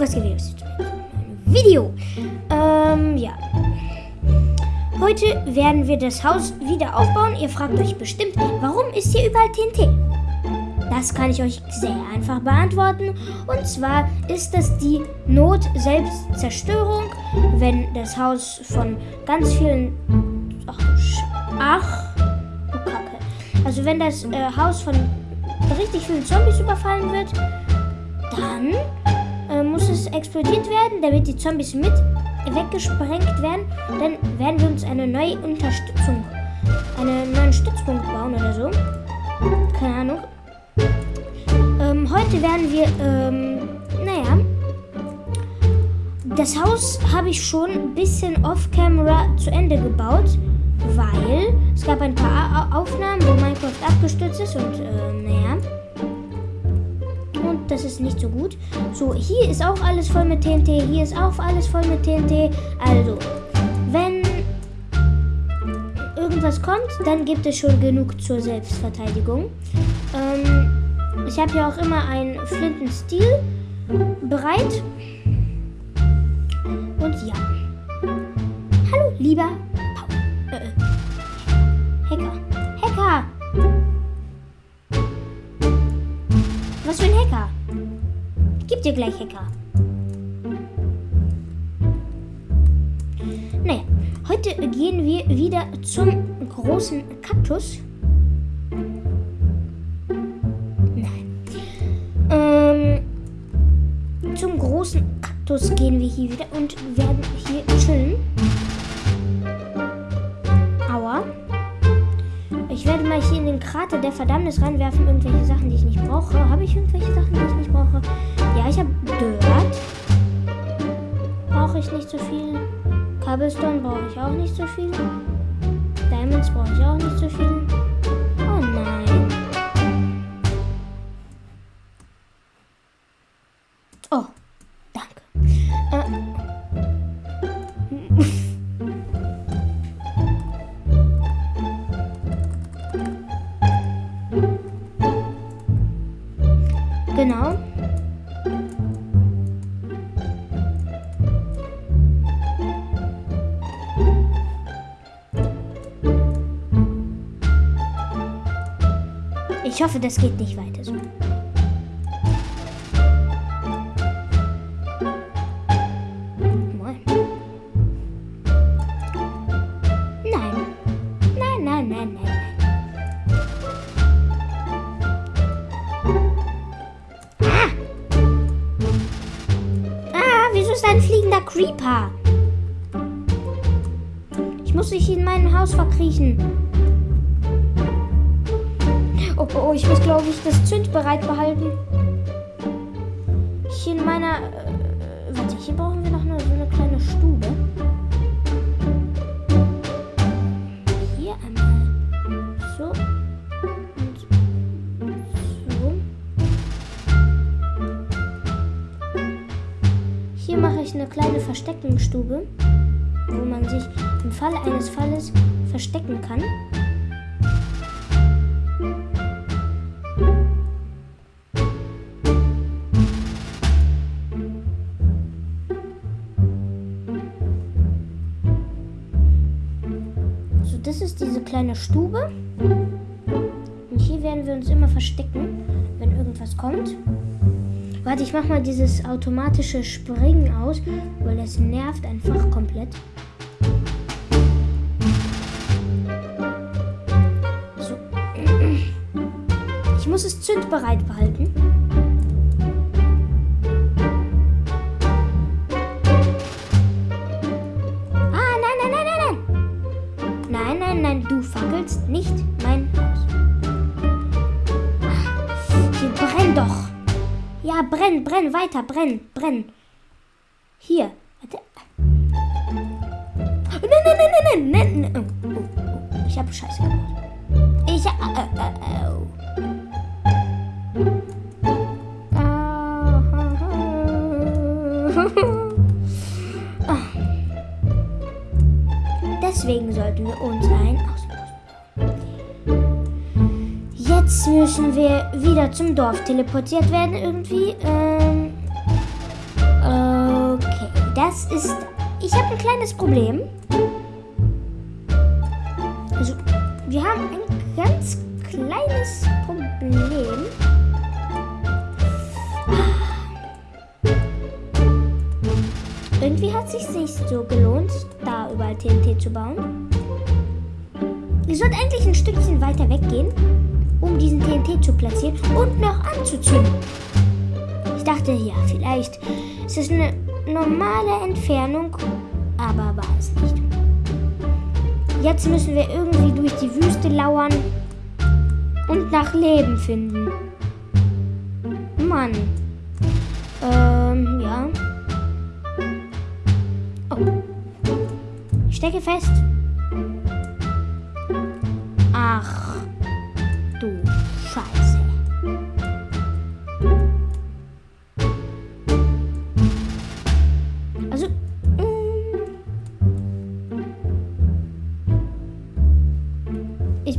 was gibt es? Video. Ähm, ja. Heute werden wir das Haus wieder aufbauen. Ihr fragt euch bestimmt, warum ist hier überall TNT? Das kann ich euch sehr einfach beantworten. Und zwar ist das die Not-Selbstzerstörung, wenn das Haus von ganz vielen. Ach, ach du Kacke. Also, wenn das äh, Haus von richtig vielen Zombies überfallen wird, dann äh, muss es explodiert werden, damit die Zombies mit weggesprengt werden. Dann werden wir uns eine neue Unterstützung, einen neuen Stützpunkt bauen oder so. Keine Ahnung. Ähm, heute werden wir, ähm, naja, das Haus habe ich schon ein bisschen off-camera zu Ende gebaut, weil es gab ein paar Aufnahmen, wo Minecraft abgestürzt ist und, äh, naja. Das ist nicht so gut. So, hier ist auch alles voll mit TNT, hier ist auch alles voll mit TNT. Also, wenn irgendwas kommt, dann gibt es schon genug zur Selbstverteidigung. Ähm, ich habe hier auch immer einen Flintenstil bereit. Und ja. Hallo, lieber geb dir gleich Hacker. Naja, heute gehen wir wieder zum großen Kaktus. zum großen Kaktus gehen wir hier wieder und werden hier chillen. Aua. Ich werde mal hier in den Krater der Verdammnis reinwerfen, irgendwelche Sachen, die ich nicht brauche. Habe ich irgendwelche Sachen, die ich nicht brauche? Ja, ich habe Dirt. Brauche ich nicht so viel. Cobblestone brauche ich auch nicht so viel. Diamonds brauche ich auch nicht so viel. Oh nein. Oh, danke. Äh. Ich hoffe, das geht nicht weiter so. Creeper. Ich muss mich in meinem Haus verkriechen. Oh, oh, oh ich muss, glaube ich, das Zünd bereit behalten. Hier in meiner... Äh, warte, hier brauchen wir noch eine, so eine kleine Stube. Hier einmal so. Und so. Hier mache ich eine kleine Versteckungsstube, wo man sich im Falle eines Falles verstecken kann. Kleine Stube. Und hier werden wir uns immer verstecken, wenn irgendwas kommt. Warte, ich mach mal dieses automatische Springen aus, weil das nervt einfach komplett. So. Ich muss es zündbereit behalten. Brenn, weiter, brenn, brenn. Hier. Warte. Nein, nein, nein, nein, nein, nein. Oh, oh, oh. Ich habe Scheiße gemacht. Ich hab. Äh, äh, oh. Deswegen sollten wir uns ein Jetzt müssen wir wieder zum Dorf teleportiert werden irgendwie. Ähm, äh, das ist. Ich habe ein kleines Problem. Also, wir haben ein ganz kleines Problem. Irgendwie hat es sich nicht so gelohnt, da überall TNT zu bauen. Ich sollte eigentlich ein Stückchen weiter weggehen, um diesen TNT zu platzieren und noch anzuzünden. Ich dachte, ja, vielleicht ist es eine normale Entfernung, aber war es nicht. Jetzt müssen wir irgendwie durch die Wüste lauern und nach Leben finden. Mann. Ähm, ja. Oh. Ich stecke fest. Ach, du Scheiße.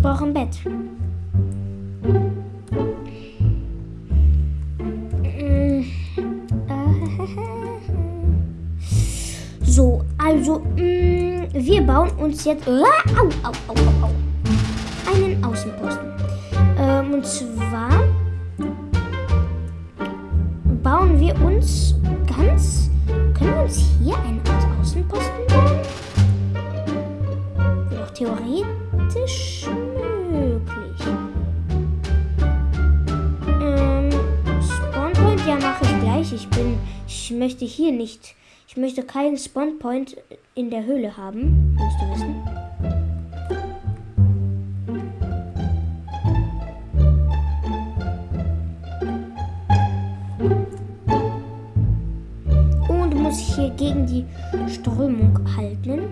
Brauche ein Bett. Mm, So, also, mm, wir bauen uns jetzt. Au, au, au, au. Einen Außenposten. Ähm, und zwar bauen wir uns Ich möchte hier nicht. Ich möchte keinen Spawnpoint in der Höhle haben. Musst du wissen. Und muss ich hier gegen die Strömung halten.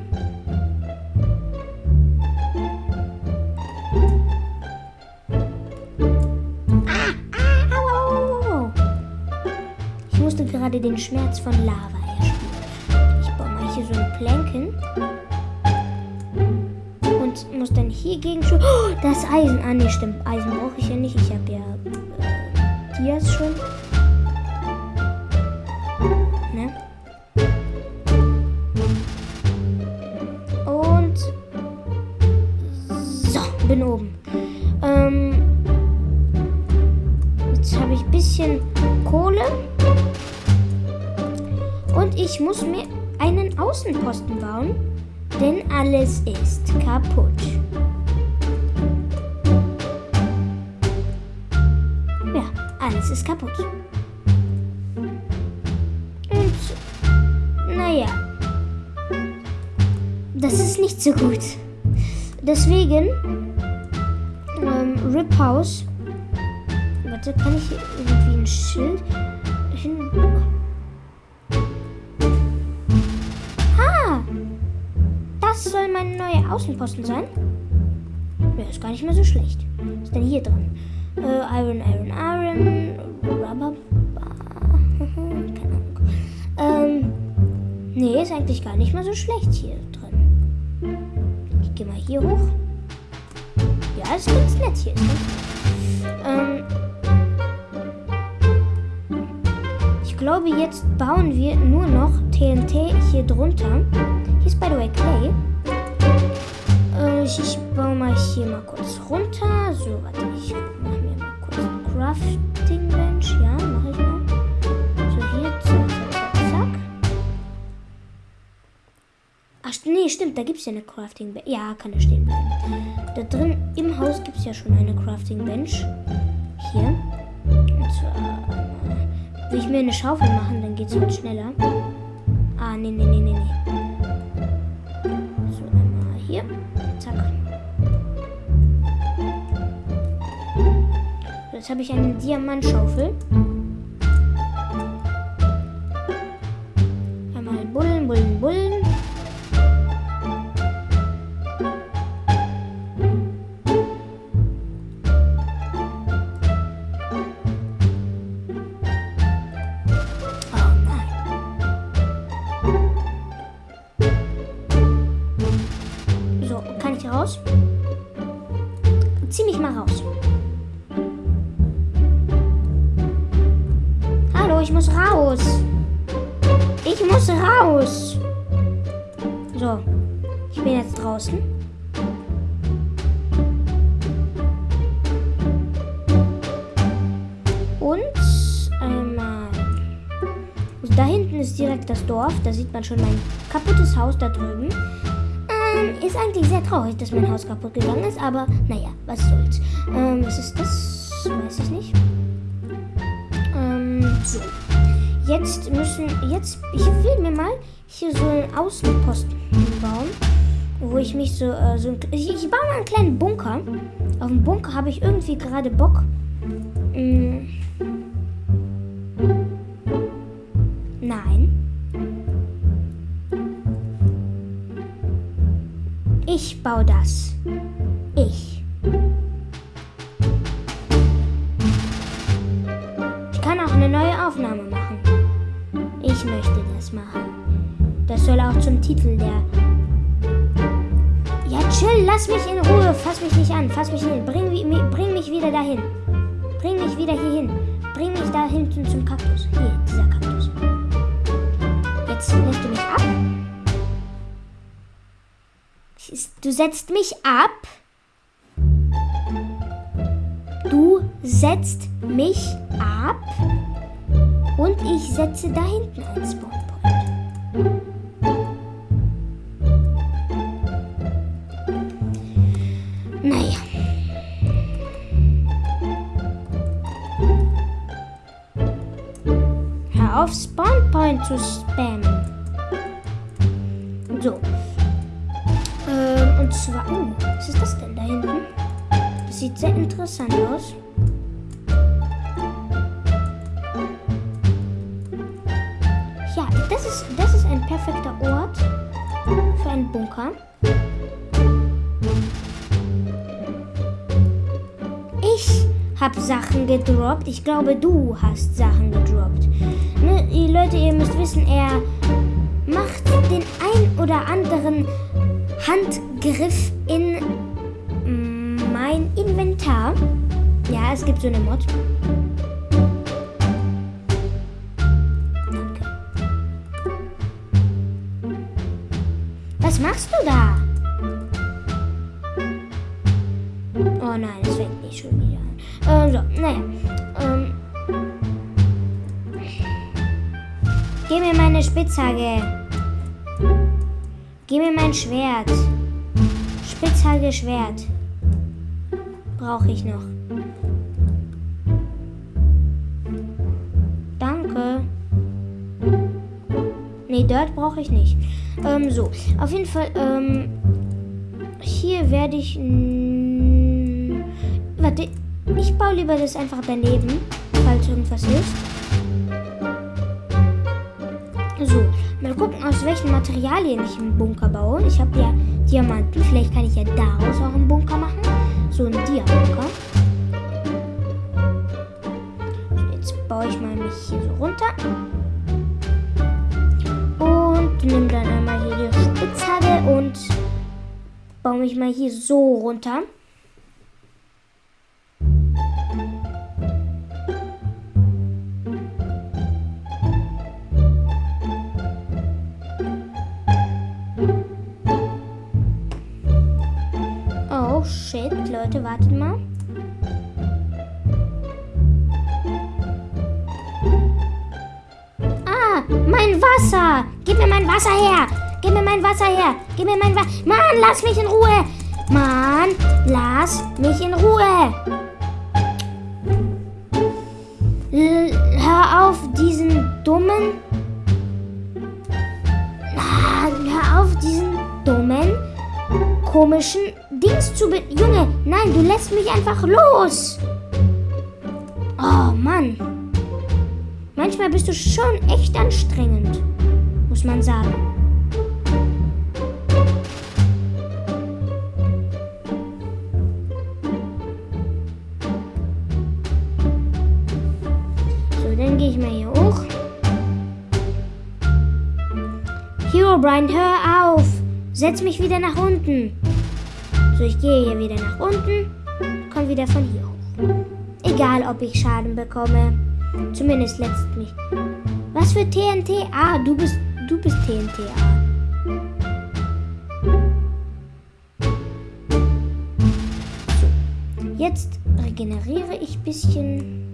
Musste gerade den Schmerz von Lava erspüren. Ich baue mal hier so ein Planken. Und muss dann hier gegen... Oh, das Eisen. Ah, nee, stimmt. Eisen brauche ich ja nicht. Ich habe ja äh, Dias schon. Außenposten bauen, denn alles ist kaputt. Ja, alles ist kaputt. Und, naja, das ist nicht so gut. Deswegen, ähm, Rip House. Warte, kann ich hier irgendwie ein Schild Außenposten sein? Ja, ist gar nicht mehr so schlecht. Was ist denn hier drin? Äh, Iron, Iron, Iron, Rubber. Keine Ahnung. Ähm, nee, ist eigentlich gar nicht mehr so schlecht hier drin. Ich gehe mal hier hoch. Ja, ist ganz nett hier. Ähm, ich glaube, jetzt bauen wir nur noch TNT hier drunter. Hier ist by the way Clay. Ich, ich baue mal hier mal kurz runter. So, warte, ich mache mir mal kurz ein Crafting Bench. Ja, mache ich mal. So, hier, zack, zack, zack. Ach, nee, stimmt, da gibt es ja eine Crafting Bench. Ja, kann da stehen bleiben. Da drin im Haus gibt es ja schon eine Crafting Bench. Hier. Und zwar äh, will ich mir eine Schaufel machen, dann geht es halt schneller. Ah, nee, nee, nee, nee, nee. Jetzt habe ich eine Diamantschaufel. Direkt das Dorf. Da sieht man schon mein kaputtes Haus da drüben. Ähm, ist eigentlich sehr traurig, dass mein Haus kaputt gegangen ist, aber naja, was soll's. Ähm, was ist das? Weiß ich nicht. Ähm, so. Jetzt müssen, jetzt, ich will mir mal hier so einen Außenposten bauen, wo ich mich so, äh, so ich, ich baue mal einen kleinen Bunker. Auf dem Bunker habe ich irgendwie gerade Bock. Mm. Baue das. Ich. Ich kann auch eine neue Aufnahme machen. Ich möchte das machen. Das soll auch zum Titel der. Ja, chill, lass mich in Ruhe. Fass mich nicht an. Fass mich hin. Bring, bring mich wieder dahin. Bring mich wieder hier hin. Bring mich da hinten zum Kaktus. Hier, dieser Kaktus. Jetzt lässt du mich ab. Du setzt mich ab. Du setzt mich ab. Und ich setze da hinten ein Spawnpoint. Naja. Hör auf, Spawnpoint zu spammen. Ich habe Sachen gedroppt. Ich glaube, du hast Sachen gedroppt. Ne, ihr Leute, ihr müsst wissen, er macht den ein oder anderen Handgriff in mein Inventar. Ja, es gibt so eine Mod. Was machst du da? Oh nein, es fängt nicht schon wieder an. Ähm, so, naja. Ähm. Gib mir meine Spitzhacke. Gib mir mein Schwert. Spitzhacke, Schwert. Brauche ich noch. Danke. Nee, Dirt brauche ich nicht. Ähm, so. Auf jeden Fall, ähm, hier werde ich. Warte, ich baue lieber das einfach daneben, falls irgendwas ist. So, mal gucken, aus welchen Materialien ich einen Bunker baue. Ich habe ja Diamanten, vielleicht kann ich ja daraus auch einen Bunker machen. So einen Dia-Bunker. Jetzt baue ich mal mich hier so runter. Nehme dann einmal hier die Spitzhacke und baue mich mal hier so runter. Oh shit, Leute, wartet mal. Mein Wasser! Gib mir mein Wasser her! Gib mir mein Wasser her! Gib mir mein Wasser. Mann, lass mich in Ruhe! Mann, lass mich in Ruhe! L hör auf, diesen dummen. Ah, hör auf, diesen dummen, komischen Dings zu be. Junge, nein, du lässt mich einfach los! Oh Mann. Manchmal bist du schon echt anstrengend, muss man sagen. So, dann gehe ich mal hier hoch. Hero Brian, hör auf! Setz mich wieder nach unten. So, ich gehe hier wieder nach unten, komm wieder von hier hoch. Egal, ob ich Schaden bekomme. Zumindest letzt mich. Was für TNT? Ah, du bist, du bist TNT. Ah. So. Jetzt regeneriere ich ein bisschen.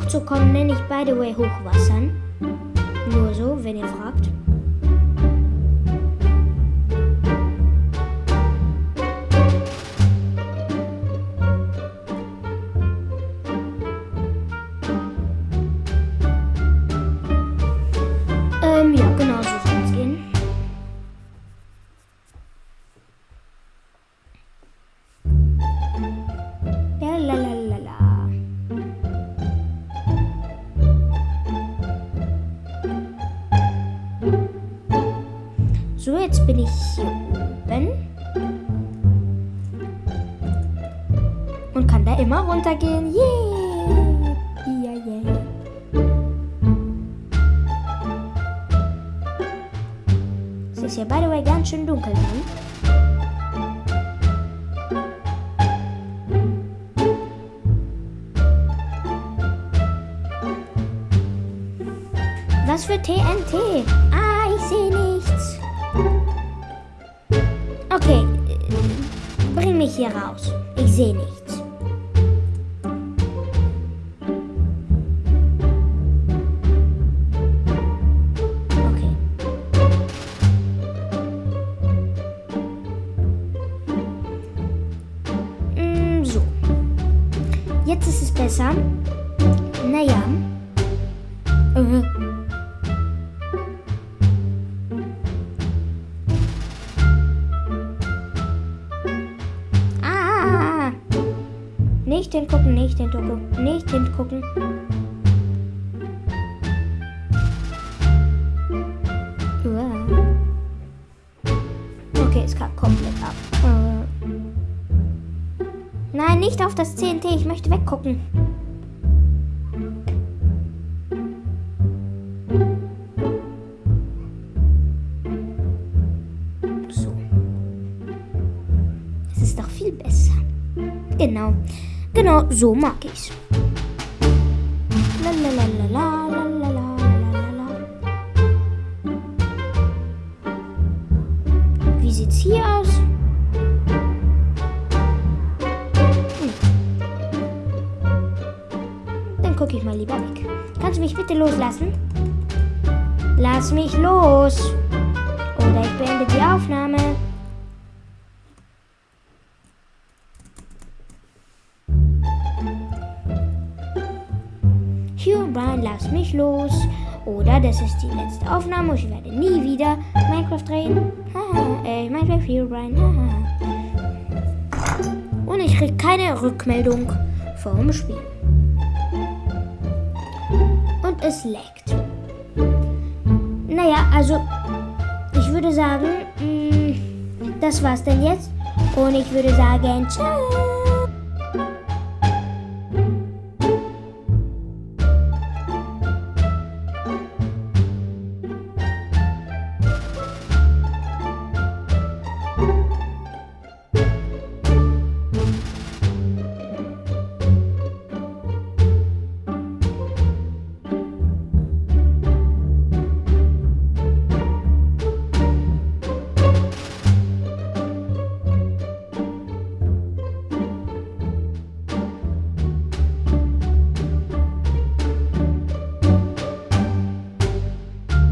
Hochzukommen, nenne ich by the way Hochwassern. Nur so, wenn ihr fragt. Runtergehen. Yeah! Yeah, yeah. Es ist ja by the way ganz schön dunkel dann. Was für TNT? Ah, ich sehe nichts. Okay, äh, bring mich hier raus. Ich sehe nichts. Jetzt ist es besser. Naja. Äh. Ah! Nicht hingucken, nicht hingucken, nicht hingucken. Uah. Okay, es kam komplett ab. Äh. Nein, nicht auf das CNT, ich möchte weggucken. So. Es ist doch viel besser. Genau. Genau, so mag ich's. Loslassen? Lass mich los. Oder ich beende die Aufnahme. Hugh Brian, lass mich los. Oder das ist die letzte Aufnahme ich werde nie wieder Minecraft drehen. Haha, äh, Minecraft Hugh Brian. Haha. Und ich krieg keine Rückmeldung vom Spiel. Es laggt. Naja, also ich würde sagen, mh, das war's denn jetzt. Und ich würde sagen, ciao.